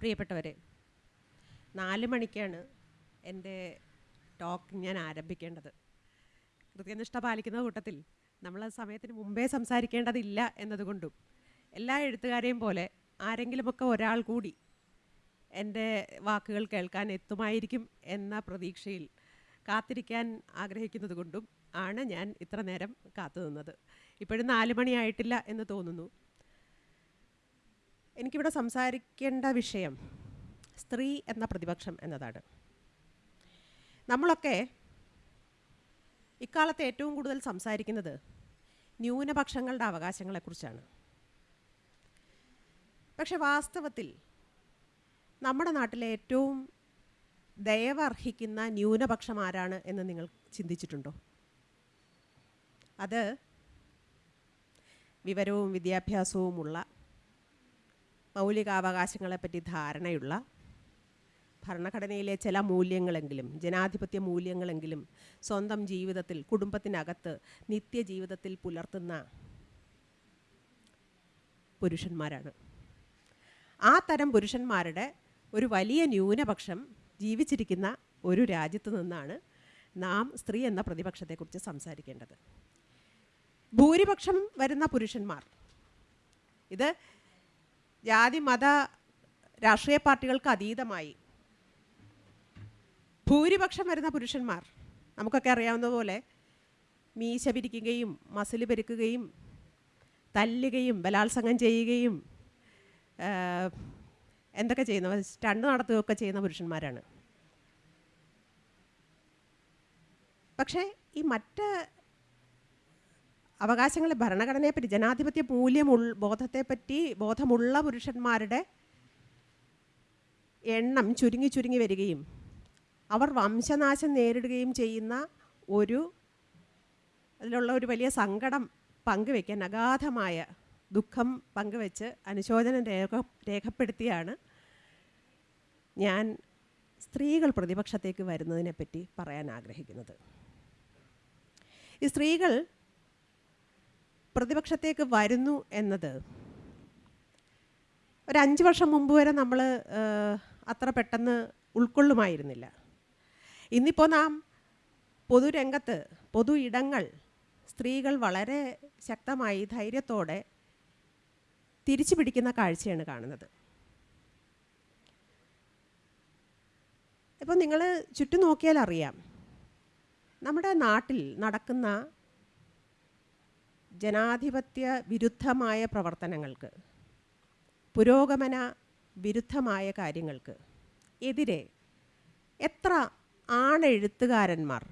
പ്രിയപ്പെട്ടവരെ നാല് മണിക്കാണ് എന്റെ ടോക്ക് ഞാൻ ആരംഭിക്കേണ്ടത്. കൃത്യനിഷ്ഠ പാലിക്കുന്ന കൂട്ടത്തിൽ നമ്മൾ സമയത്തിന് മുമ്പേ സംസാരിക്കേണ്ടതില്ല എന്നതുകൊണ്ടും എല്ലാ എഴുത്തുകാരെയും പോലെ ആരെങ്കിലുമൊക്കെ ഒരാൾ കൂടി എന്റെ വാക്കുകൾ കേൾക്കാൻ എത്തുമായിരിക്കും എന്ന പ്രതീക്ഷയിൽ കാത്തിരിക്കാൻ ആഗ്രഹിക്കുന്നത് കൊണ്ടും ആണ് ഞാൻ ഇത്ര നേരം കാത്തു നിന്നത്. ഇപ്പോഴും നാല് മണിയായിട്ടില്ല എന്ന് തോന്നുന്നു. എനിക്കിവിടെ സംസാരിക്കേണ്ട വിഷയം സ്ത്രീ എന്ന പ്രതിപക്ഷം എന്നതാണ്. നമ്മളൊക്കെ ഇക്കാലത്ത് ഏറ്റവും കൂടുതൽ സംസാരിക്കുന്നത് ന്യൂനപക്ഷങ്ങളുടെ അവകാശങ്ങളെക്കുറിച്ചാണ്. പക്ഷെ വാസ്തവത്തിൽ നമ്മുടെ നാട്ടിലെ ഏറ്റവും ദയവർഹിക്കുന്ന ന്യൂനപക്ഷം ആരാണ് എന്ന് നിങ്ങൾ ചിന്തിച്ചിട്ടുണ്ടോ? അത് വിവരവും വിദ്യാഭ്യാസവുമുള്ള മൗലികാവകാശങ്ങളെപ്പറ്റി ധാരണയുള്ള ഭരണഘടനയിലെ ചില മൂല്യങ്ങളെങ്കിലും ജനാധിപത്യ മൂല്യങ്ങളെങ്കിലും സ്വന്തം ജീവിതത്തിൽ കുടുംബത്തിനകത്ത് നിത്യജീവിതത്തിൽ പുലർത്തുന്ന പുരുഷന്മാരാണ്. ആ തരം പുരുഷന്മാരുടെ ഒരു വലിയ ന്യൂനപക്ഷം ജീവിച്ചിരിക്കുന്ന ഒരു രാജ്യത്ത് നിന്നാണ് നാം സ്ത്രീ എന്ന പ്രതിപക്ഷത്തെക്കുറിച്ച് സംസാരിക്കേണ്ടത്. ഭൂരിപക്ഷം വരുന്ന പുരുഷന്മാർ ഇത് ജാതി മത രാഷ്ട്രീയ പാർട്ടികൾക്ക് അതീതമായി. ഭൂരിപക്ഷം വരുന്ന പുരുഷന്മാർ നമുക്കൊക്കെ അറിയാവുന്ന പോലെ മീശ പിരിക്കുകയും മസിൽ പെരുക്കുകയും തല്ലുകയും ബലാത്സംഗം ചെയ്യുകയും എന്തൊക്കെ ചെയ്യുന്ന സ്റ്റണ്ട് നടത്തുകയൊക്കെ ചെയ്യുന്ന പുരുഷന്മാരാണ്. പക്ഷേ ഈ മറ്റ് അവകാശങ്ങളെ ഭരണഘടനയെപ്പറ്റി ജനാധിപത്യ മൂല്യമുൾ ബോധത്തെപ്പറ്റി ബോധമുള്ള പുരുഷന്മാരുടെ എണ്ണം ചുരുങ്ങി ചുരുങ്ങി വരികയും അവർ വംശനാശം നേരിടുകയും ചെയ്യുന്ന ഒരു അതിലുള്ള ഒരു വലിയ സങ്കടം പങ്കുവെക്കാൻ അഗാധമായ ദുഃഖം പങ്കുവെച്ച് അനുശോചനം രേഖ രേഖപ്പെടുത്തിയാണ് ഞാൻ സ്ത്രീകൾ പ്രതിപക്ഷത്തേക്ക് വരുന്നതിനെപ്പറ്റി പറയാൻ ആഗ്രഹിക്കുന്നത്. ഈ സ്ത്രീകൾ പ്രതിപക്ഷത്തേക്ക് വരുന്നു എന്നത്. ഒരു അഞ്ച് വർഷം മുമ്പ് വരെ നമ്മൾ അത്ര പെട്ടെന്ന് ഉൾക്കൊള്ളുമായിരുന്നില്ല. ഇന്നിപ്പോൾ നാം പൊതുരംഗത്ത് പൊതു ഇടങ്ങൾ സ്ത്രീകൾ വളരെ ശക്തമായി ധൈര്യത്തോടെ തിരിച്ചു പിടിക്കുന്ന കാഴ്ചയാണ് കാണുന്നത്. ഇപ്പം നിങ്ങൾ ചുറ്റും നോക്കിയാൽ അറിയാം നമ്മുടെ നാട്ടിൽ നടക്കുന്ന ജനാധിപത്യ വിരുദ്ധമായ പ്രവർത്തനങ്ങൾക്ക് പുരോഗമന വിരുദ്ധമായ കാര്യങ്ങൾക്ക് എതിരെ എത്ര ആണെഴുത്തുകാരന്മാർ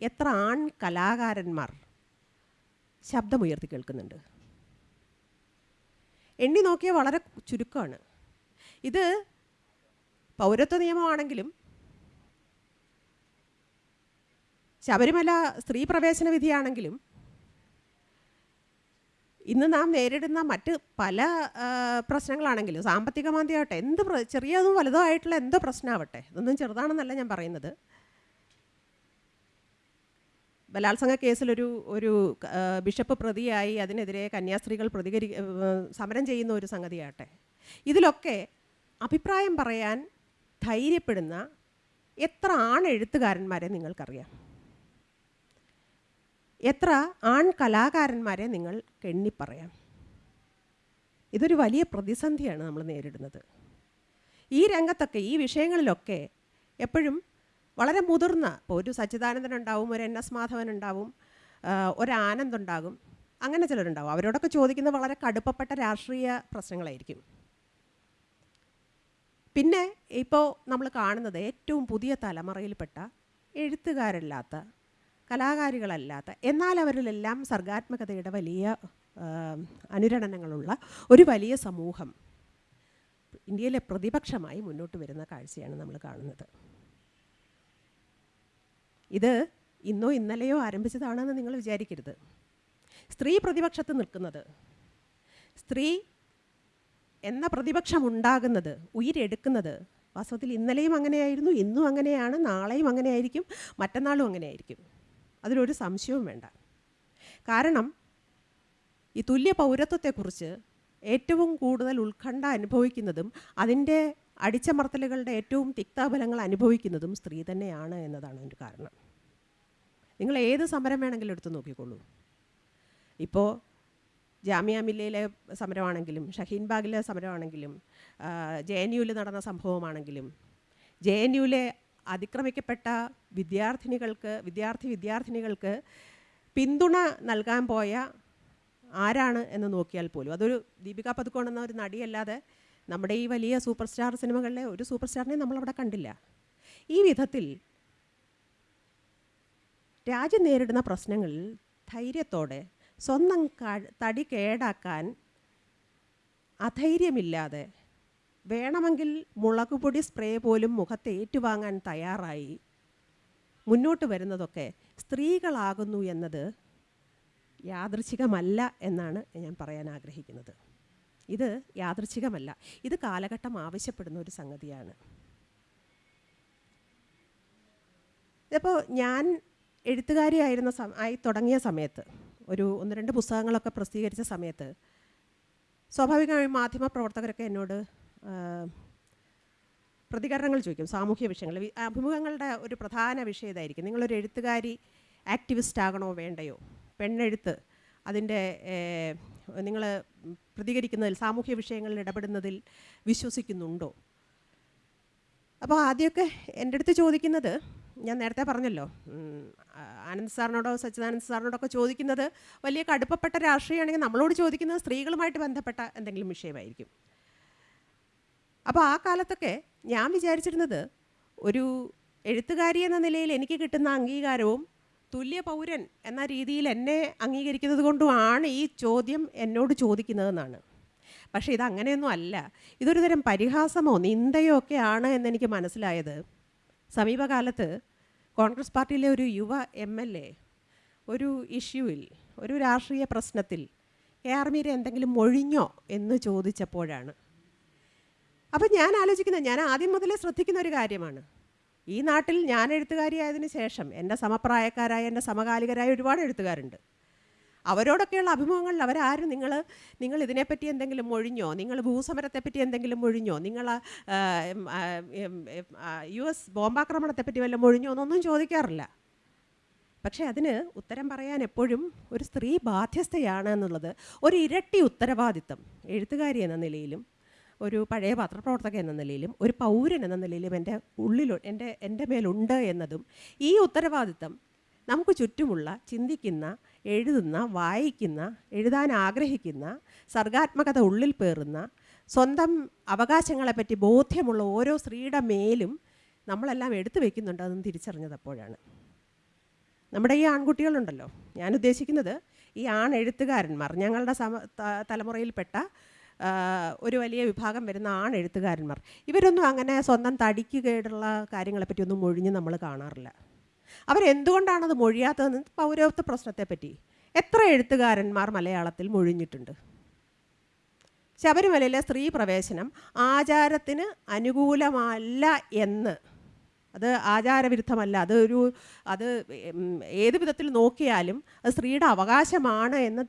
എത്ര ആൺ കലാകാരന്മാർ ശബ്ദമുയർത്തി കേൾക്കുന്നുണ്ട്. എണ്ണി നോക്കിയാൽ വളരെ ചുരുക്കമാണ്. ഇത് പൗരത്വ നിയമമാണെങ്കിലും ശബരിമല സ്ത്രീ പ്രവേശന വിധിയാണെങ്കിലും ഇന്ന് നാം നേരിടുന്ന മറ്റ് പല പ്രശ്നങ്ങളാണെങ്കിലും സാമ്പത്തിക മാന്ദ്യമാവട്ടെ എന്ത് ചെറിയതും വലുതോ ആയിട്ടുള്ള എന്തോ പ്രശ്നമാവട്ടെ ഇതൊന്നും ചെറുതാണെന്നല്ല ഞാൻ പറയുന്നത്. ബലാത്സംഗ കേസിലൊരു ഒരു ബിഷപ്പ് പ്രതിയായി അതിനെതിരെ കന്യാസ്ത്രീകൾ പ്രതികരി സമരം ചെയ്യുന്ന ഒരു സംഗതിയാട്ടെ ഇതിലൊക്കെ അഭിപ്രായം പറയാൻ ധൈര്യപ്പെടുന്ന എത്ര ആണെഴുത്തുകാരന്മാരെ നിങ്ങൾക്കറിയാം? എത്ര ആൺ കലാകാരന്മാരെ നിങ്ങൾ കെണ്ണിപ്പറയാം. ഇതൊരു വലിയ പ്രതിസന്ധിയാണ് നമ്മൾ നേരിടുന്നത്. ഈ രംഗത്തൊക്കെ ഈ വിഷയങ്ങളിലൊക്കെ എപ്പോഴും വളരെ മുതിർന്ന ഇപ്പോൾ ഒരു സച്ചിദാനന്ദൻ ഉണ്ടാവും ഒരു എൻ എസ് മാധവൻ ഉണ്ടാവും ഒരു ആനന്ദ് ഉണ്ടാകും അങ്ങനെ ചിലരുണ്ടാവും. അവരോടൊക്കെ ചോദിക്കുന്നത് വളരെ കടുപ്പപ്പെട്ട രാഷ്ട്രീയ പ്രശ്നങ്ങളായിരിക്കും. പിന്നെ ഇപ്പോൾ നമ്മൾ കാണുന്നത് ഏറ്റവും പുതിയ തലമുറയിൽപ്പെട്ട എഴുത്തുകാരല്ലാത്ത കലാകാരികളല്ലാത്ത എന്നാൽ അവരിലെല്ലാം സർഗാത്മകതയുടെ വലിയ അനുരണനങ്ങളുള്ള ഒരു വലിയ സമൂഹം ഇന്ത്യയിലെ പ്രതിപക്ഷമായി മുന്നോട്ട് വരുന്ന കാഴ്ചയാണ് നമ്മൾ കാണുന്നത്. ഇത് ഇന്നോ ഇന്നലെയോ ആരംഭിച്ചതാണെന്ന് നിങ്ങൾ വിചാരിക്കരുത്. സ്ത്രീ പ്രതിപക്ഷത്ത് നിൽക്കുന്നത് സ്ത്രീ എന്ന പ്രതിപക്ഷം ഉണ്ടാകുന്നത് ഉയരെടുക്കുന്നത് വാസ്തവത്തിൽ ഇന്നലെയും അങ്ങനെയായിരുന്നു ഇന്നും അങ്ങനെയാണ് നാളെയും അങ്ങനെയായിരിക്കും മറ്റന്നാളും അങ്ങനെയായിരിക്കും. അതിലൊരു സംശയവും വേണ്ട. കാരണം ഈ തുല്യ പൗരത്വത്തെക്കുറിച്ച് ഏറ്റവും കൂടുതൽ ഉത്കണ്ഠ അനുഭവിക്കുന്നതും അതിന്റെ അടിച്ചമർത്തലുകളുടെ ഏറ്റവും തിക്താഫലങ്ങൾ അനുഭവിക്കുന്നതും സ്ത്രീ തന്നെയാണ് എന്നതാണ് ഒരു കാരണം. നിങ്ങൾ ഏത് സമരം വേണമെങ്കിലും എടുത്ത് നോക്കിക്കോളൂ. ഇപ്പോൾ ജാമ്യ മില്ലയിലെ സമരമാണെങ്കിലും ഷഹീൻ ബാഗിലെ സമരമാണെങ്കിലും ജെ എൻ യുവിൽ നടന്ന സംഭവമാണെങ്കിലും ജെ എൻ യുവിലെ അതിക്രമിക്കപ്പെട്ട വിദ്യാർത്ഥിനികൾക്ക് വിദ്യാർത്ഥി വിദ്യാർത്ഥിനികൾക്ക് പിന്തുണ നൽകാൻ പോയ ആരാണ് എന്ന് നോക്കിയാൽ പോലും. അതൊരു ദീപിക പതുക്കോൺ എന്ന ഒരു നടിയല്ലാതെ നമ്മുടെ ഈ വലിയ സൂപ്പർ സ്റ്റാർ സിനിമകളിലെ ഒരു സൂപ്പർ സ്റ്റാറിനെ നമ്മളവിടെ കണ്ടില്ല. ഈ വിധത്തിൽ രാജ്യം നേരിടുന്ന പ്രശ്നങ്ങളിൽ ധൈര്യത്തോടെ സ്വന്തം തടി കേടാക്കാൻ അധൈര്യമില്ലാതെ വേണമെങ്കിൽ മുളകുപൊടി സ്പ്രേ പോലും മുഖത്ത് ഏറ്റുവാങ്ങാൻ തയ്യാറായി. മുന്നോട്ട് വരുന്നതൊക്കെ സ്ത്രീകളാകുന്നു എന്നത് യാദൃച്ഛികമല്ല എന്നാണ് ഞാൻ പറയാൻ ആഗ്രഹിക്കുന്നത്. ഇത് യാദൃച്ഛികമല്ല. ഇത് കാലഘട്ടം ആവശ്യപ്പെടുന്ന ഒരു സംഗതിയാണ്. ഇപ്പോൾ ഞാൻ എഴുത്തുകാരിയായിരുന്ന സം ആയി തുടങ്ങിയ സമയത്ത് ഒരു ഒന്ന് രണ്ട് പുസ്തകങ്ങളൊക്കെ പ്രസിദ്ധീകരിച്ച സമയത്ത് സ്വാഭാവികമായും മാധ്യമ പ്രവർത്തകരൊക്കെ എന്നോട് പ്രതികരണങ്ങൾ ചോദിക്കും സാമൂഹ്യ വിഷയങ്ങൾ. അഭിമുഖങ്ങളുടെ ഒരു പ്രധാന വിഷയം ഇതായിരിക്കും. നിങ്ങളൊരു എഴുത്തുകാരി ആക്ടിവിസ്റ്റ് ആകണോ വേണ്ടയോ? പെണ്ണെഴുത്ത് അതിന്റെ നിങ്ങൾ പ്രതികരിക്കുന്നതിൽ സാമൂഹ്യ വിഷയങ്ങളിൽ ഇടപെടുന്നതിൽ വിശ്വസിക്കുന്നുണ്ടോ? അപ്പോൾ ആദ്യമൊക്കെ എന്റെ അടുത്ത് ചോദിക്കുന്നത് ഞാൻ നേരത്തെ പറഞ്ഞല്ലോ ആനന്ദ് സാറിനോടോ സച്ചിദാനന്ദ് സാറിനോടൊക്കെ ചോദിക്കുന്നത് വലിയ കടുപ്പപ്പെട്ട രാഷ്ട്രീയമാണെങ്കിൽ നമ്മളോട് ചോദിക്കുന്നത് സ്ത്രീകളുമായിട്ട് ബന്ധപ്പെട്ട എന്തെങ്കിലും വിഷയമായിരിക്കും. അപ്പോൾ ആ കാലത്തൊക്കെ ഞാൻ വിചാരിച്ചിരുന്നത് ഒരു എഴുത്തുകാരി എന്ന നിലയിൽ എനിക്ക് കിട്ടുന്ന അംഗീകാരവും തുല്യ പൗരൻ എന്ന രീതിയിൽ എന്നെ അംഗീകരിക്കുന്നത് കൊണ്ടുമാണ് ഈ ചോദ്യം എന്നോട് ചോദിക്കുന്നതെന്നാണ്. പക്ഷേ ഇതങ്ങനെയൊന്നും അല്ല. ഇതൊരു തരം പരിഹാസമോ നിന്ദയോ ഒക്കെ ആണ് എന്നെനിക്ക് മനസ്സിലായത്. സമീപകാലത്ത് കോൺഗ്രസ് പാർട്ടിയിലെ ഒരു യുവ എം എൽ എ ഒരു ഇഷ്യൂവിൽ ഒരു രാഷ്ട്രീയ പ്രശ്നത്തിൽ കെ ആർ മീര എന്തെങ്കിലും മൊഴിഞ്ഞോ? എന്ന് ചോദിച്ചപ്പോഴാണ്. അപ്പം ഞാൻ ആലോചിക്കുന്നത് ഞാൻ ആദ്യം മുതലേ ശ്രദ്ധിക്കുന്ന ഒരു കാര്യമാണ്. ഈ നാട്ടിൽ ഞാൻ എഴുത്തുകാരിയായതിനു ശേഷം എന്റെ സമപ്രായക്കാരായ എന്റെ സമകാലികരായ ഒരുപാട് എഴുത്തുകാരുണ്ട്. അവരോടൊക്കെയുള്ള അഭിമുഖങ്ങളിൽ അവരാരും നിങ്ങൾ നിങ്ങൾ ഇതിനെപ്പറ്റി എന്തെങ്കിലും ഒഴിഞ്ഞോ നിങ്ങൾ ഭൂസമരത്തെപ്പറ്റി എന്തെങ്കിലും ഒഴിഞ്ഞോ നിങ്ങൾ യു എസ് ബോംബാക്രമണത്തെപ്പറ്റി വല്ലതും ഒഴിഞ്ഞോ എന്നൊന്നും ചോദിക്കാറില്ല. പക്ഷേ അതിന് ഉത്തരം പറയാൻ എപ്പോഴും ഒരു സ്ത്രീ ബാധ്യസ്ഥയാണ് എന്നുള്ളത്. ഒരു ഇരട്ടി ഉത്തരവാദിത്തം എഴുത്തുകാരി എന്ന നിലയിലും ഒരു പഴയ പത്രപ്രവർത്തകൻ എന്ന നിലയിലും ഒരു പൗരൻ എന്ന നിലയിലും എന്റെ ഉള്ളിൽ എന്റെ എന്റെ മേലുണ്ട് എന്നതും ഈ ഉത്തരവാദിത്തം നമുക്ക് ചുറ്റുമുള്ള ചിന്തിക്കുന്ന എഴുതുന്ന വായിക്കുന്ന എഴുതാൻ ആഗ്രഹിക്കുന്ന സർഗാത്മകത ഉള്ളിൽ പേറുന്ന സ്വന്തം അവകാശങ്ങളെപ്പറ്റി ബോധ്യമുള്ള ഓരോ സ്ത്രീയുടെ മേലും നമ്മളെല്ലാം എടുത്തു വയ്ക്കുന്നുണ്ട് അതെന്ന് തിരിച്ചറിഞ്ഞത് നമ്മുടെ ഈ ആൺകുട്ടികളുണ്ടല്ലോ. ഞാൻ ഉദ്ദേശിക്കുന്നത് ഈ ആൺ എഴുത്തുകാരന്മാർ ഞങ്ങളുടെ സമ തലമുറയിൽപ്പെട്ട ഒരു വലിയ വിഭാഗം വരുന്ന ആൺ എഴുത്തുകാരന്മാർ ഇവരൊന്നും അങ്ങനെ സ്വന്തം തടിക്ക് കേടുള്ള കാര്യങ്ങളെപ്പറ്റി ഒന്നും മൊഴിഞ്ഞ് നമ്മൾ കാണാറില്ല. അവരെന്തുകൊണ്ടാണത് മൊഴിയാത്തതെന്ന് പൗരത്വ പ്രശ്നത്തെപ്പറ്റി എത്ര എഴുത്തുകാരന്മാർ മലയാളത്തിൽ മൊഴിഞ്ഞിട്ടുണ്ട്? ശബരിമലയിലെ സ്ത്രീ പ്രവേശനം ആചാരത്തിന് അനുകൂലമല്ല എന്ന് അത് ആചാരവിരുദ്ധമല്ല. അത് ഒരു അത് ഏത് വിധത്തിൽ നോക്കിയാലും അത് സ്ത്രീയുടെ അവകാശമാണ് എന്ന്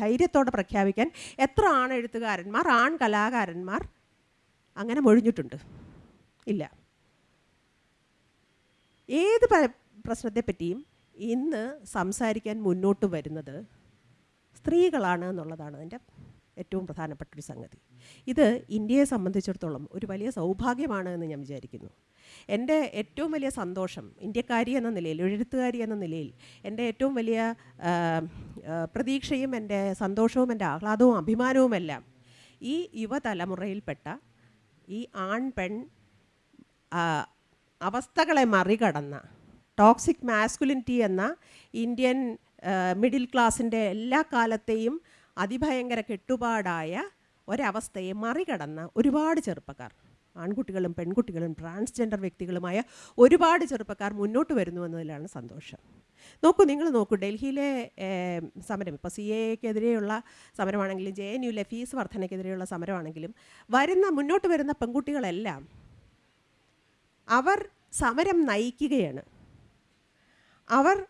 ധൈര്യത്തോടെ പ്രഖ്യാപിക്കാൻ എത്ര ആണെഴുത്തുകാരന്മാർ ആൺ കലാകാരന്മാർ അങ്ങനെ മൊഴിഞ്ഞിട്ടുണ്ട്. ഇല്ല. ഏത് പ്രശ്നത്തെപ്പറ്റിയും ഇന്ന് സംസാരിക്കാൻ മുന്നോട്ട് വരുന്നത് സ്ത്രീകളാണ് എന്നുള്ളതാണ് അതിന്റെ ഏറ്റവും പ്രധാനപ്പെട്ട ഒരു സംഗതി. ഇത് ഇന്ത്യയെ സംബന്ധിച്ചിടത്തോളം ഒരു വലിയ സൗഭാഗ്യമാണ് എന്ന് ഞാൻ വിചാരിക്കുന്നു. എന്റെ ഏറ്റവും വലിയ സന്തോഷം ഇന്ത്യക്കാരി എന്ന നിലയിൽ എഴുത്തുകാരി എന്ന നിലയിൽ എന്റെ ഏറ്റവും വലിയ പ്രതീക്ഷയും എന്റെ സന്തോഷവും എന്റെ ആഹ്ലാദവും അഭിമാനവുമെല്ലാം ഈ യുവതലമുറയിൽപ്പെട്ട ഈ ആൺ പെൺ അവസ്ഥകളെ മറികടന്ന ടോക്സിക് മാസ്കുലിനിറ്റി എന്ന ഇന്ത്യൻ മിഡിൽ ക്ലാസിന്റെ എല്ലാ കാലത്തെയും അതിഭയങ്കര കെട്ടുപാടായ ഒരവസ്ഥയെ മറികടന്ന ഒരുപാട് ചെറുപ്പക്കാർ. ആൺകുട്ടികളും പെൺകുട്ടികളും ട്രാൻസ്ജെൻഡർ വ്യക്തികളുമായ ഒരുപാട് ചെറുപ്പക്കാർ മുന്നോട്ട് വരുന്നു എന്നതിലാണ് സന്തോഷം. നോക്കൂ നിങ്ങൾ നോക്കൂ ഡൽഹിയിലെ സമരം ഇപ്പോൾ സി എക്കെതിരെയുള്ള സമരമാണെങ്കിലും ജെ എൻ യുയിലെ ഫീസ് വർധനയ്ക്കെതിരെയുള്ള സമരമാണെങ്കിലും വരുന്ന മുന്നോട്ട് വരുന്ന പെൺകുട്ടികളെല്ലാം അവർ സമരം നയിക്കുകയാണ്. അവർ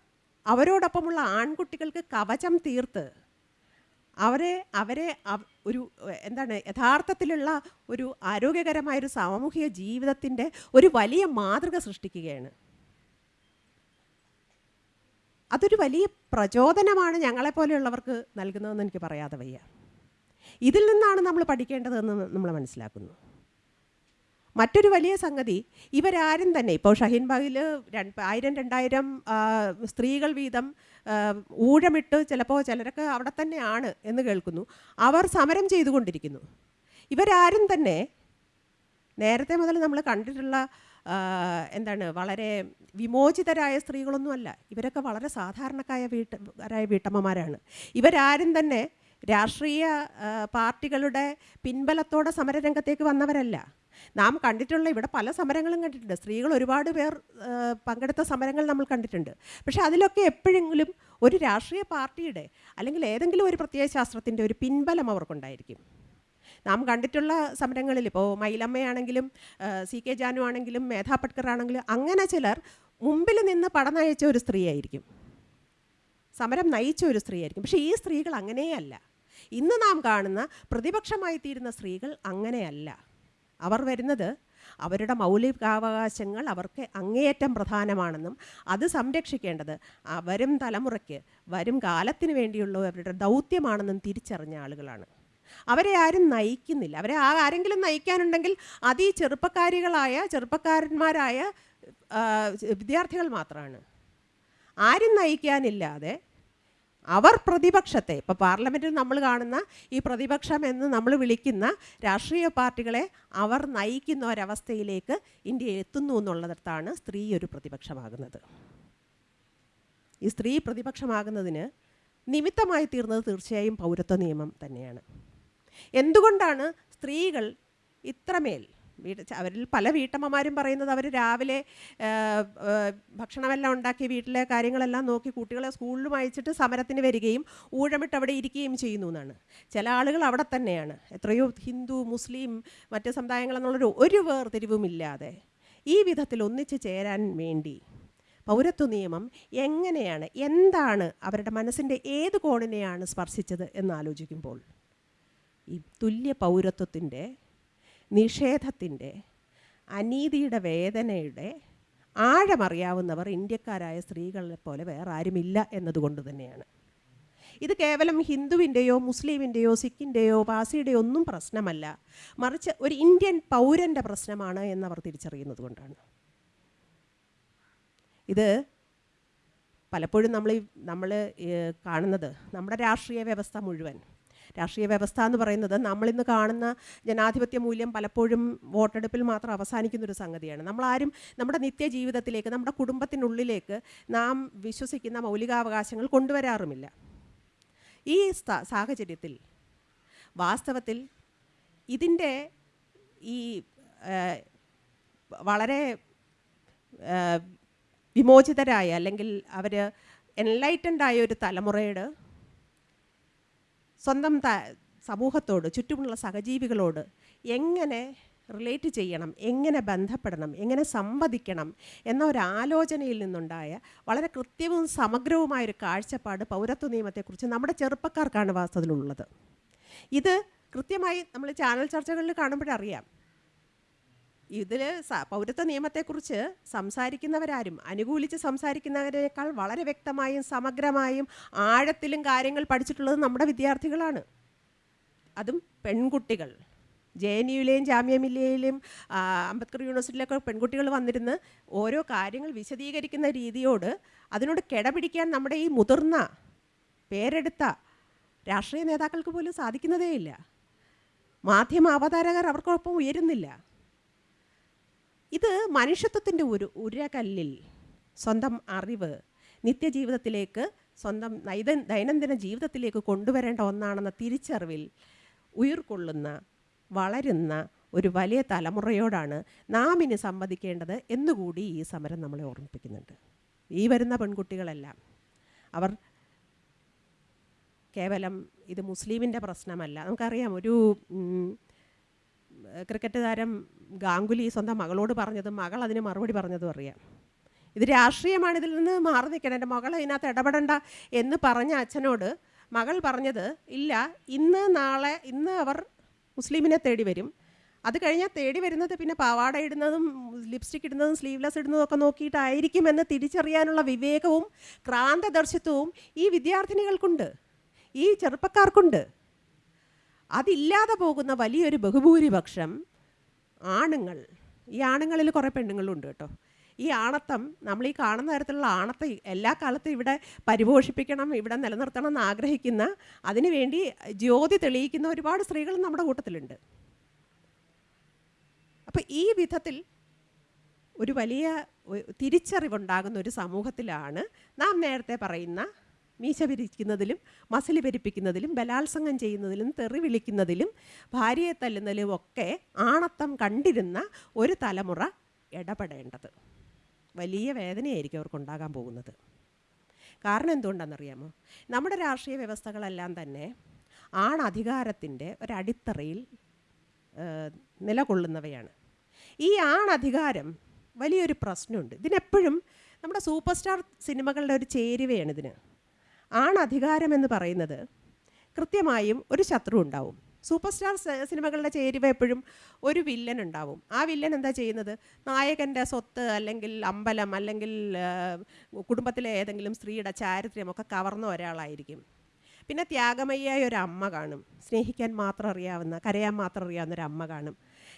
അവരോടൊപ്പമുള്ള ആൺകുട്ടികൾക്ക് കവചം തീർത്ത് അവരെ അവരെ ഒരു എന്താണ് യഥാർത്ഥത്തിലുള്ള ഒരു ആരോഗ്യകരമായ ഒരു സാമൂഹിക ജീവിതത്തിന്റെ ഒരു വലിയ മാതൃക സൃഷ്ടിക്കുകയാണ്. അതൊരു വലിയ പ്രചോദനമാണ് ഞങ്ങളെപ്പോലെയുള്ളവർക്ക് നൽകുന്നതെന്ന് എനിക്ക് പറയാതെ വയ്യ. ഇതിൽ നിന്നാണ് നമ്മൾ പഠിക്കേണ്ടതെന്ന് നമ്മൾ മനസ്സിലാക്കുന്നു. മറ്റൊരു വലിയ സംഗതി ഇവരാരും തന്നെ ഇപ്പോൾ ഷഹീൻബാഗിൽ ആയിരം രണ്ടായിരം സ്ത്രീകൾ വീതം ഊഴമിട്ട് ചിലപ്പോൾ ചിലരൊക്കെ അവിടെ തന്നെയാണ് എന്ന് കേൾക്കുന്നു. അവർ സമരം ചെയ്തുകൊണ്ടിരിക്കുന്നു. ഇവരാരും തന്നെ നേരത്തെ മുതൽ നമ്മൾ കണ്ടിട്ടുള്ള എന്താണ് വളരെ വിമോചിതരായ സ്ത്രീകളൊന്നുമല്ല. ഇവരൊക്കെ വളരെ സാധാരണക്കായ വീട്ടരായ വീട്ടമ്മമാരാണ്. ഇവരാരും തന്നെ രാഷ്ട്രീയ പാർട്ടികളുടെ പിൻബലത്തോടെ സമരരംഗത്തേക്ക് വന്നവരല്ല. നാം കണ്ടിട്ടുള്ള ഇവിടെ പല സമരങ്ങളും കണ്ടിട്ടുണ്ട്. സ്ത്രീകൾ ഒരുപാട് പേർ പങ്കെടുത്ത സമരങ്ങൾ നമ്മൾ കണ്ടിട്ടുണ്ട്. പക്ഷേ അതിലൊക്കെ എപ്പോഴെങ്കിലും ഒരു രാഷ്ട്രീയ പാർട്ടിയുടെ അല്ലെങ്കിൽ ഏതെങ്കിലും ഒരു പ്രത്യയ ശാസ്ത്രത്തിന്റെ ഒരു പിൻബലം അവർക്കുണ്ടായിരിക്കും. നാം കണ്ടിട്ടുള്ള സമരങ്ങളിൽ ഇപ്പോൾ മയിലമ്മയാണെങ്കിലും സി കെ ജാനു ആണെങ്കിലും മേധാ പട്കർ ആണെങ്കിലും അങ്ങനെ ചിലർ മുമ്പിൽ നിന്ന് പടം നയിച്ച ഒരു സ്ത്രീയായിരിക്കും. സമരം നയിച്ച ഒരു സ്ത്രീയായിരിക്കും. പക്ഷേ ഈ സ്ത്രീകൾ അങ്ങനെയല്ല. ഇന്ന് നാം കാണുന്ന പ്രതിപക്ഷമായി തീരുന്ന സ്ത്രീകൾ അങ്ങനെയല്ല. അവർ വരുന്നത് അവരുടെ മൗലികാവകാശങ്ങൾ അവർക്ക് അങ്ങേയറ്റം പ്രധാനമാണെന്നും അത് സംരക്ഷിക്കേണ്ടത് വരും തലമുറയ്ക്ക് വരും കാലത്തിന് വേണ്ടിയുള്ള അവരുടെ ദൗത്യമാണെന്നും തിരിച്ചറിഞ്ഞ ആളുകളാണ്. അവരെ ആരും നയിക്കുന്നില്ല. അവരെ ആ ആരെങ്കിലും നയിക്കാനുണ്ടെങ്കിൽ അത് ഈ ചെറുപ്പക്കാരികളായ ചെറുപ്പക്കാരന്മാരായ വിദ്യാർത്ഥികൾ മാത്രമാണ് ആരും നയിക്കാനില്ലാതെ അവർ പ്രതിപക്ഷത്തെ ഇപ്പോൾ പാർലമെന്റിൽ നമ്മൾ കാണുന്ന ഈ പ്രതിപക്ഷം എന്ന് നമ്മൾ വിളിക്കുന്ന രാഷ്ട്രീയ പാർട്ടികളെ അവർ നയിക്കുന്ന ഒരവസ്ഥയിലേക്ക് ഇന്ത്യ എത്തുന്നു എന്നുള്ളിടത്താണ് സ്ത്രീ ഒരു പ്രതിപക്ഷമാകുന്നത്. ഈ സ്ത്രീ പ്രതിപക്ഷമാകുന്നതിന് നിമിത്തമായി തീർന്നത് തീർച്ചയായും പൗരത്വ നിയമം തന്നെയാണ്. എന്തുകൊണ്ടാണ് സ്ത്രീകൾ ഇത്രമേൽ വീട് അവരിൽ പല വീട്ടമ്മമാരും പറയുന്നത് അവർ രാവിലെ ഭക്ഷണമെല്ലാം ഉണ്ടാക്കി വീട്ടിലെ കാര്യങ്ങളെല്ലാം നോക്കി കുട്ടികളെ സ്കൂളിലും അയച്ചിട്ട് സമരത്തിന് വരികയും ഊഴമിട്ട് അവിടെ ഇരിക്കുകയും ചെയ്യുന്നു എന്നാണ്. ചില ആളുകൾ അവിടെ തന്നെയാണ്. എത്രയോ ഹിന്ദു മുസ്ലിം മറ്റ് സമുദായങ്ങളെന്നുള്ളൊരു ഒരു വേർതിരിവുമില്ലാതെ ഈ വിധത്തിൽ ഒന്നിച്ചു ചേരാൻ വേണ്ടി പൗരത്വ നിയമം എങ്ങനെയാണ് എന്താണ് അവരുടെ മനസ്സിന്റെ ഏത് കോണിനെയാണ് സ്പർശിച്ചത് എന്ന് ആലോചിക്കുമ്പോൾ ഈ തുല്യ പൗരത്വത്തിന്റെ നിഷേധത്തിന്റെ അനീതിയുടെ വേദനയുടെ ആഴമറിയാവുന്നവർ ഇന്ത്യക്കാരായ സ്ത്രീകളെ പോലെ വേറെ ആരുമില്ല എന്നതുകൊണ്ട് തന്നെയാണ്. ഇത് കേവലം ഹിന്ദുവിന്റെയോ മുസ്ലിമിന്റെയോ സിഖിന്റെയോ പാസിയുടെയോ ഒന്നും പ്രശ്നമല്ല. മറിച്ച് ഒരു ഇന്ത്യൻ പൗരന്റെ പ്രശ്നമാണ് എന്നവർ തിരിച്ചറിയുന്നത് കൊണ്ടാണ്. ഇത് പലപ്പോഴും നമ്മൾ നമ്മൾ കാണുന്നത് നമ്മുടെ രാഷ്ട്രീയ വ്യവസ്ഥ മുഴുവൻ രാഷ്ട്രീയ വ്യവസ്ഥ എന്ന് പറയുന്നത് നമ്മളിന്ന് കാണുന്ന ജനാധിപത്യ മൂല്യം പലപ്പോഴും വോട്ടെടുപ്പിൽ മാത്രം അവസാനിക്കുന്ന ഒരു സംഗതിയാണ്. നമ്മളാരും നമ്മുടെ നിത്യജീവിതത്തിലേക്ക് നമ്മുടെ കുടുംബത്തിനുള്ളിലേക്ക് നാം വിശ്വസിക്കുന്ന മൗലികാവകാശങ്ങൾ കൊണ്ടുവരാറുമില്ല. ഈ സാഹചര്യത്തിൽ വാസ്തവത്തിൽ ഇതിന്റെ ഈ വളരെ വിമോചിതരായ അല്ലെങ്കിൽ അവർ എൻലൈറ്റൻഡായ ഒരു തലമുറയുടെ സ്വന്തം സമൂഹത്തോട് ചുറ്റുമുള്ള സഹജീവികളോട് എങ്ങനെ റിലേറ്റ് ചെയ്യണം എങ്ങനെ ബന്ധപ്പെടണം എങ്ങനെ സംവദിക്കണം എന്ന ഒരു ആലോചനയിൽ നിന്നുണ്ടായ വളരെ കൃത്യവും സമഗ്രവുമായ ഒരു കാഴ്ചപ്പാട് പൗരത്വ നിയമത്തെക്കുറിച്ച് നമ്മുടെ ചെറുപ്പക്കാർക്കാണ് വാസ്തവത്തിലുള്ളത്. ഇത് കൃത്യമായി നമ്മൾ ചാനൽ ചർച്ചകളിൽ കാണുമ്പോഴറിയാം. ഇതിൽ പൗരത്വ നിയമത്തെക്കുറിച്ച് സംസാരിക്കുന്നവരാരും അനുകൂലിച്ച് സംസാരിക്കുന്നവരേക്കാൾ വളരെ വ്യക്തമായും സമഗ്രമായും ആഴത്തിലും കാര്യങ്ങൾ പഠിച്ചിട്ടുള്ളത് നമ്മുടെ വിദ്യാർത്ഥികളാണ്. അതും പെൺകുട്ടികൾ. ജെ എൻ യുയിലെയും ജാമ്യ അംബേദ്കർ യൂണിവേഴ്സിറ്റിയിലൊക്കെ പെൺകുട്ടികൾ വന്നിരുന്ന് ഓരോ കാര്യങ്ങൾ വിശദീകരിക്കുന്ന രീതിയോട് അതിനോട് കിടപിടിക്കാൻ നമ്മുടെ ഈ മുതിർന്ന പേരെടുത്ത രാഷ്ട്രീയ നേതാക്കൾക്ക് പോലും സാധിക്കുന്നതേയില്ല. മാധ്യമ അവതാരകർ അവർക്കൊപ്പം ഉയരുന്നില്ല. ഇത് മനുഷ്യത്വത്തിന്റെ ഒരു ഉരകല്ലിൽ സ്വന്തം അറിവ് നിത്യജീവിതത്തിലേക്ക് സ്വന്തം നൈത ദൈനംദിന ജീവിതത്തിലേക്ക് കൊണ്ടുവരേണ്ട ഒന്നാണെന്ന തിരിച്ചറിവിൽ ഉയർക്കൊള്ളുന്ന വളരുന്ന ഒരു വലിയ തലമുറയോടാണ് നാം ഇനി സംവദിക്കേണ്ടത് എന്നുകൂടി ഈ സമരം നമ്മളെ ഓർമ്മിപ്പിക്കുന്നുണ്ട്. ഈ വരുന്ന പെൺകുട്ടികളെല്ലാം അവർ കേവലം ഇത് മുസ്ലിമിന്റെ പ്രശ്നമല്ല. നമുക്കറിയാം ഒരു ക്രിക്കറ്റ് താരം ഗാംഗുലി സ്വന്തം മകളോട് പറഞ്ഞതും മകൾ അതിന് മറുപടി പറഞ്ഞതും അറിയാം. ഇത് രാഷ്ട്രീയമാണ് ഇതിൽ നിന്ന് മാറി നിൽക്കണം. എന്റെ മകൾ ഇതിനകത്ത് ഇടപെടണ്ട എന്ന് പറഞ്ഞ അച്ഛനോട് മകൾ പറഞ്ഞത് ഇല്ല ഇന്ന് നാളെ ഇന്ന് അവർ മുസ്ലിമിനെ തേടി വരും. അത് കഴിഞ്ഞാൽ തേടി വരുന്നത് പിന്നെ പാവാട ഇടുന്നതും ലിപ്സ്റ്റിക് ഇടുന്നതും സ്ലീവ്ലെസ് ഇടുന്നതും ഒക്കെ നോക്കിയിട്ടായിരിക്കുമെന്ന് തിരിച്ചറിയാനുള്ള വിവേകവും ക്രാന്തദർശിത്വവും ഈ വിദ്യാർത്ഥിനികൾക്കുണ്ട്. ഈ ചെറുപ്പക്കാർക്കുണ്ട്. അതില്ലാതെ പോകുന്ന വലിയൊരു ബഹുഭൂരിപക്ഷം ആണുങ്ങൾ. ഈ ആണുങ്ങളിൽ കുറേ പെണ്ണുങ്ങളുണ്ട് കേട്ടോ. ഈ ആണത്തം നമ്മൾ ഈ കാണുന്ന തരത്തിലുള്ള ആണത്തെ എല്ലാ കാലത്തും ഇവിടെ പരിപോഷിപ്പിക്കണം ഇവിടെ നിലനിർത്തണം എന്ന് ആഗ്രഹിക്കുന്ന അതിനുവേണ്ടി ജ്യോതി തെളിയിക്കുന്ന ഒരുപാട് സ്ത്രീകൾ നമ്മുടെ കൂട്ടത്തിലുണ്ട്. അപ്പം ഈ വിധത്തിൽ ഒരു വലിയ തിരിച്ചറിവുണ്ടാകുന്ന ഒരു സമൂഹത്തിലാണ് നാം നേരത്തെ പറയുന്ന മീശ പിരിക്കുന്നതിലും മസിൽ പെരിപ്പിക്കുന്നതിലും ബലാത്സംഗം ചെയ്യുന്നതിലും തെറി വിളിക്കുന്നതിലും ഭാര്യയെ തല്ലുന്നതിലും ഒക്കെ ആണത്തം കണ്ടിരുന്ന ഒരു തലമുറ ഇടപെടേണ്ടത്. വലിയ വേദനയായിരിക്കും അവർക്കുണ്ടാകാൻ പോകുന്നത്. കാരണം എന്തുകൊണ്ടാണെന്നറിയാമോ? നമ്മുടെ രാഷ്ട്രീയ വ്യവസ്ഥകളെല്ലാം തന്നെ ആണധികാരത്തിന്റെ ഒരടിത്തറയിൽ നിലകൊള്ളുന്നവയാണ്. ഈ ആണധികാരം വലിയൊരു പ്രശ്നമുണ്ട്. ഇതിനെപ്പോഴും നമ്മുടെ സൂപ്പർ സ്റ്റാർ സിനിമകളുടെ ഒരു ചേരുവയാണ് ഇതിന്. ആണധികാരം എന്ന് പറയുന്നത്. കൃത്യമായും ഒരു ശത്രു ഉണ്ടാവും. സൂപ്പർ സ്റ്റാർ സിനിമകളുടെ ചേരുവ എപ്പോഴും ഒരു വില്ലൻ ഉണ്ടാവും. ആ വില്ലൻ എന്താ ചെയ്യുന്നത്? നായകന്റെ സ്വത്ത് അല്ലെങ്കിൽ അമ്പലം അല്ലെങ്കിൽ കുടുംബത്തിലെ ഏതെങ്കിലും സ്ത്രീയുടെ ചാരിത്ര്യമൊക്കെ കവർന്ന ഒരാളായിരിക്കും. പിന്നെ ത്യാഗമയ്യായ ഒരു അമ്മ കാണും. സ്നേഹിക്കാൻ മാത്രം അറിയാവുന്ന കരയാൻ മാത്രം അറിയാവുന്ന ഒരു അമ്മ കാണും.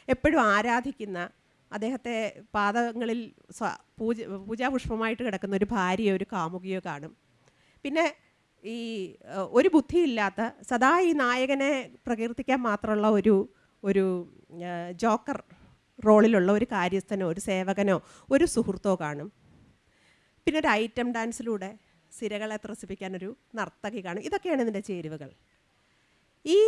എപ്പോഴും ആരാധിക്കുന്ന അദ്ദേഹത്തെ പാദങ്ങളിൽ പൂജ പൂജാപുഷ്പമായിട്ട് കിടക്കുന്ന ഒരു ഭാര്യയോ ഒരു കാമുകിയോ കാണും. പിന്നെ ഈ ഒരു ബുദ്ധിയില്ലാത്ത സദാ ഈ നായകനെ പ്രകീർത്തിക്കാൻ മാത്രമുള്ള ഒരു ഒരു ജോക്കർ റോളിലുള്ള ഒരു കാര്യസ്ഥനോ ഒരു സേവകനോ ഒരു സുഹൃത്തോ കാണും. പിന്നെ ഒരു ഐറ്റം ഡാൻസിലൂടെ സിരകളെ ത്രസിപ്പിക്കാൻ ഒരു നർത്തകി കാണും. ഇതൊക്കെയാണ് ഇതിന്റെ ചേരുവകൾ. ഈ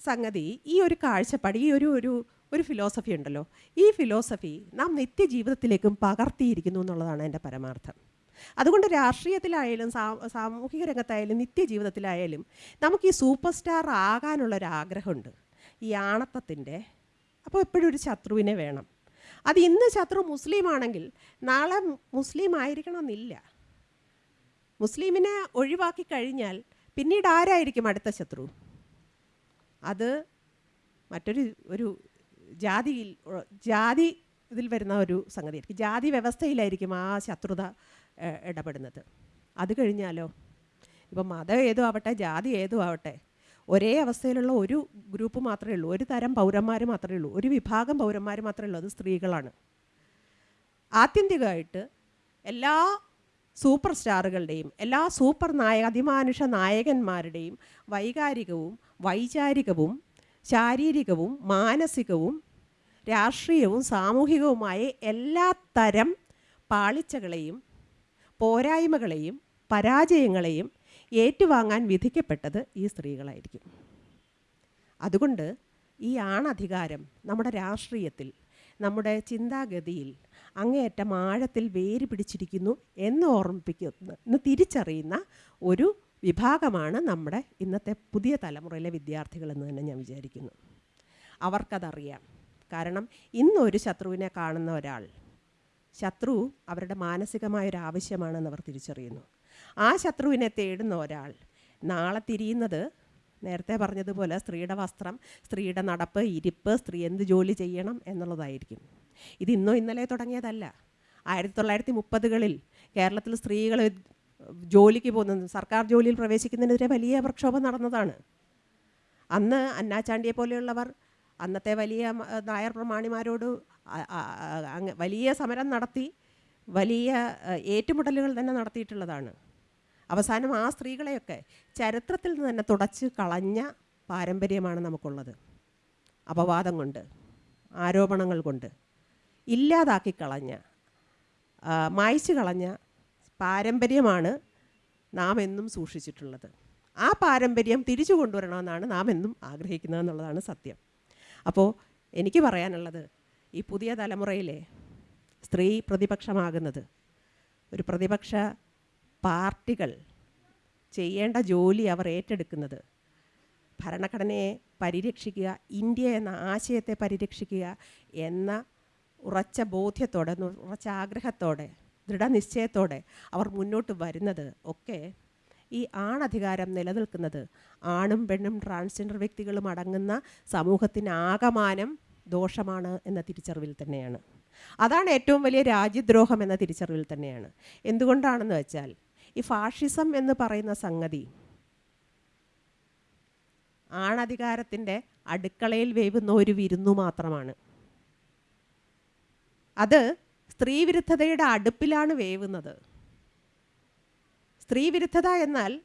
സംഗതി ഈ ഒരു കാഴ്ചപ്പാട് ഈ ഒരു ഒരു ഒരു ഫിലോസഫി ഉണ്ടല്ലോ. ഈ ഫിലോസഫി നാം നിത്യജീവിതത്തിലേക്കും പകർത്തിയിരിക്കുന്നു എന്നുള്ളതാണ് എന്റെ പരമാർത്ഥം. അതുകൊണ്ട് രാഷ്ട്രീയത്തിലായാലും സാമൂഹിക രംഗത്തായാലും നിത്യജീവിതത്തിലായാലും നമുക്ക് ഈ സൂപ്പർ സ്റ്റാർ ആകാനുള്ളൊരു ആഗ്രഹമുണ്ട് ഈ ആണത്തത്തിന്റെ. അപ്പോൾ എപ്പോഴും ഒരു ശത്രുവിനെ വേണം. അത് ഇന്ന് ശത്രു മുസ്ലിം ആണെങ്കിൽ നാളെ മുസ്ലിം ആയിരിക്കണമെന്നില്ല മുസ്ലിമിനെ ഒഴിവാക്കി കഴിഞ്ഞാൽ പിന്നീട് ആരായിരിക്കും അടുത്ത ശത്രു? അത് മറ്റൊരു ഒരു ജാതിയിൽ ജാതി ഇതിൽ വരുന്ന ഒരു സംഗതിയായിരിക്കും. ജാതി വ്യവസ്ഥയിലായിരിക്കും ആ ശത്രുത ഇടപെടുന്നത്. അത് കഴിഞ്ഞാലോ? ഇപ്പം മതം ഏതും ആവട്ടെ ജാതി ഏതും ആവട്ടെ ഒരേ അവസ്ഥയിലുള്ള ഒരു ഗ്രൂപ്പ് മാത്രമേ ഉള്ളൂ. ഒരു തരം പൗരന്മാർ മാത്രമേ ഉള്ളൂ. ഒരു വിഭാഗം പൗരന്മാർ മാത്രമേ ഉള്ളൂ. അത് സ്ത്രീകളാണ്. ആത്യന്തികമായിട്ട് എല്ലാ സൂപ്പർ സ്റ്റാറുകളുടെയും എല്ലാ സൂപ്പർ നായക അതിമാനുഷ നായകന്മാരുടെയും വൈകാരികവും വൈചാരികവും ശാരീരികവും മാനസികവും രാഷ്ട്രീയവും സാമൂഹികവുമായ എല്ലാ തരം പാളിച്ചകളെയും പോരായ്മകളെയും പരാജയങ്ങളെയും ഏറ്റുവാങ്ങാൻ വിധിക്കപ്പെട്ടത് ഈ സ്ത്രീകളായിരിക്കും. അതുകൊണ്ട് ഈ ആണധികാരം നമ്മുടെ രാഷ്ട്രീയത്തിൽ നമ്മുടെ ചിന്താഗതിയിൽ അങ്ങേയറ്റം ആഴത്തിൽ വേര് പിടിച്ചിരിക്കുന്നു എന്ന് ഓർമ്മിപ്പിക്കുന്ന തിരിച്ചറിയുന്ന ഒരു വിഭാഗമാണ് നമ്മുടെ ഇന്നത്തെ പുതിയ തലമുറയിലെ വിദ്യാർത്ഥികളെന്ന് തന്നെ ഞാൻ വിചാരിക്കുന്നു. അവർക്കതറിയാം. കാരണം ഇന്നൊരു ശത്രുവിനെ കാണുന്ന ഒരാൾ ശത്രു അവരുടെ മാനസികമായ ഒരു ആവശ്യമാണെന്ന് അവർ തിരിച്ചറിയുന്നു. ആ ശത്രുവിനെ തേടുന്ന ഒരാൾ നാളെ തിരിയുന്നത് നേരത്തെ പറഞ്ഞതുപോലെ സ്ത്രീയുടെ വസ്ത്രം സ്ത്രീയുടെ നടപ്പ് ഇരിപ്പ് സ്ത്രീ എന്ത് ജോലി ചെയ്യണം എന്നുള്ളതായിരിക്കും. ഇത് ഇന്നോ ഇന്നലെ തുടങ്ങിയതല്ല. ആയിരത്തി തൊള്ളായിരത്തി മുപ്പതുകളിൽ കേരളത്തിൽ സ്ത്രീകൾ ജോലിക്ക് പോകുന്നത് സർക്കാർ ജോലിയിൽ പ്രവേശിക്കുന്നതിനെതിരെ വലിയ പ്രക്ഷോഭം നടന്നതാണ്. അന്ന് അന്നാചാണ്ടിയെ പോലെയുള്ളവർ അന്നത്തെ വലിയ നായർ പ്രമാണിമാരോട് വലിയ സമരം നടത്തി വലിയ ഏറ്റുമുട്ടലുകൾ തന്നെ നടത്തിയിട്ടുള്ളതാണ്. അവസാനം ആ സ്ത്രീകളെയൊക്കെ ചരിത്രത്തിൽ നിന്ന് തന്നെ തുടച്ച് കളഞ്ഞ പാരമ്പര്യമാണ് നമുക്കുള്ളത്. അപവാദം കൊണ്ട് ആരോപണങ്ങൾ കൊണ്ട് ഇല്ലാതാക്കി കളഞ്ഞ മായ്ച്ചു കളഞ്ഞ പാരമ്പര്യമാണ് നാം എന്നും സൂക്ഷിച്ചിട്ടുള്ളത്. ആ പാരമ്പര്യം തിരിച്ചു കൊണ്ടുവരണമെന്നാണ് നാം എന്നും ആഗ്രഹിക്കുന്നത് എന്നുള്ളതാണ് സത്യം. അപ്പോൾ എനിക്ക് പറയാനുള്ളത് ഈ പുതിയ തലമുറയിലെ സ്ത്രീ പ്രതിപക്ഷമാകുന്നത്. ഒരു പ്രതിപക്ഷ പാർട്ടികൾ ചെയ്യേണ്ട ജോലി അവർ ഏറ്റെടുക്കുന്നത്. ഭരണഘടനയെ പരിരക്ഷിക്കുക ഇന്ത്യ എന്ന ആശയത്തെ പരിരക്ഷിക്കുക എന്ന ഉറച്ച ബോധ്യത്തോടെ ഉറച്ച ആഗ്രഹത്തോടെ ദൃഢനിശ്ചയത്തോടെ അവർ മുന്നോട്ട് വരുന്നത് ഒക്കെ ഈ ആണധികാരം നിലനിൽക്കുന്നത്. ആണും പെണ്ണും ട്രാൻസ്ജെൻഡർ വ്യക്തികളും അടങ്ങുന്ന സമൂഹത്തിന് ആകമാനം ദോഷമാണ് എന്ന തിരിച്ചറിവിൽ തന്നെയാണ്. അതാണ് ഏറ്റവും വലിയ രാജ്യദ്രോഹം എന്ന തിരിച്ചറിവിൽ തന്നെയാണ്. എന്തുകൊണ്ടാണെന്ന് വെച്ചാൽ ഈ ഫാഷിസം എന്ന് പറയുന്ന സംഗതി ആണധികാരത്തിന്റെ അടുക്കളയിൽ വേവുന്ന ഒരു വിരുന്നു മാത്രമാണ്. അത് സ്ത്രീവിരുദ്ധതയുടെ അടുപ്പിലാണ് വേവുന്നത്. സ്ത്രീവിരുദ്ധത എന്നാൽ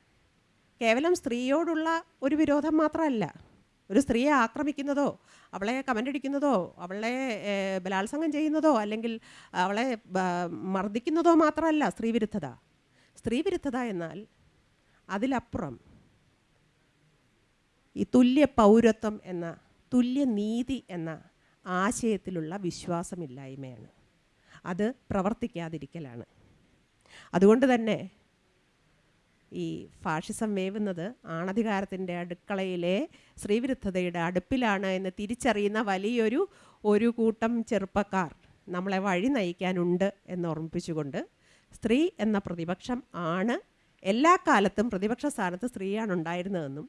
കേവലം സ്ത്രീയോടുള്ള ഒരു വിരോധം മാത്രമല്ല. ഒരു സ്ത്രീയെ ആക്രമിക്കുന്നതോ അവളെ കമന്റടിക്കുന്നതോ അവളെ ഏർ, ബലാത്സംഗം ചെയ്യുന്നതോ അല്ലെങ്കിൽ അവളെ മർദ്ദിക്കുന്നതോ മാത്രമല്ല സ്ത്രീവിരുദ്ധത. സ്ത്രീവിരുദ്ധത എന്നാൽ അതിലപ്പുറം ഈ തുല്യ പൗരത്വം എന്ന തുല്യ നീതി എന്ന ആശയത്തിലുള്ള വിശ്വാസമില്ലായ്മയാണ്. അത് പ്രവർത്തിക്കാതിരിക്കലാണ്. അതുകൊണ്ട് തന്നെ ഈ ഫാഷിസം വേവുന്നത് ആണധികാരത്തിന്റെ അടുക്കളയിലെ സ്ത്രീവിരുദ്ധതയുടെ അടുപ്പിലാണ് എന്ന് തിരിച്ചറിയുന്ന വലിയൊരു ഒരു കൂട്ടം ചെറുപ്പക്കാർ നമ്മളെ വഴി നയിക്കാനുണ്ട് എന്ന് ഓർമ്മിപ്പിച്ചുകൊണ്ട് സ്ത്രീ എന്ന പ്രതിപക്ഷം ആണ് എല്ലാ കാലത്തും പ്രതിപക്ഷ സ്ഥാനത്ത് സ്ത്രീയാണ് ഉണ്ടായിരുന്നതെന്നും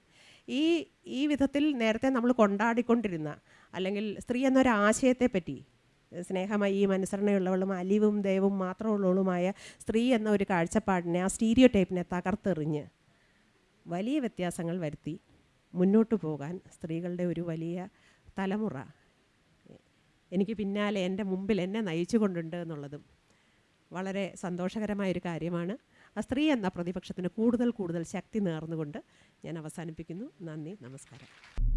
ഈ ഈ വിധത്തിൽ നേരത്തെ നമ്മൾ കൊണ്ടാടിക്കൊണ്ടിരുന്ന അല്ലെങ്കിൽ സ്ത്രീ എന്നൊരു ആശയത്തെപ്പറ്റി സ്നേഹമയും അനുസരണയുള്ളവളും അലിവും ദൈവവും മാത്രമുള്ളവളുമായ സ്ത്രീ എന്ന ഒരു കാഴ്ചപ്പാടിനെ ആ സ്റ്റീരിയോ ടൈപ്പിനെ തകർത്തെറിഞ്ഞ് വലിയ വ്യത്യാസങ്ങൾ വരുത്തി മുന്നോട്ട് പോകാൻ സ്ത്രീകളുടെ ഒരു വലിയ തലമുറ എനിക്ക് പിന്നാലെ എന്റെ മുമ്പിൽ എന്നെ നയിച്ചു കൊണ്ടുണ്ട് എന്നുള്ളതും വളരെ സന്തോഷകരമായൊരു കാര്യമാണ്. ആ സ്ത്രീ എന്ന പ്രതിപക്ഷത്തിന് കൂടുതൽ കൂടുതൽ ശക്തി നേർന്നുകൊണ്ട് ഞാൻ അവസാനിപ്പിക്കുന്നു. നന്ദി നമസ്കാരം.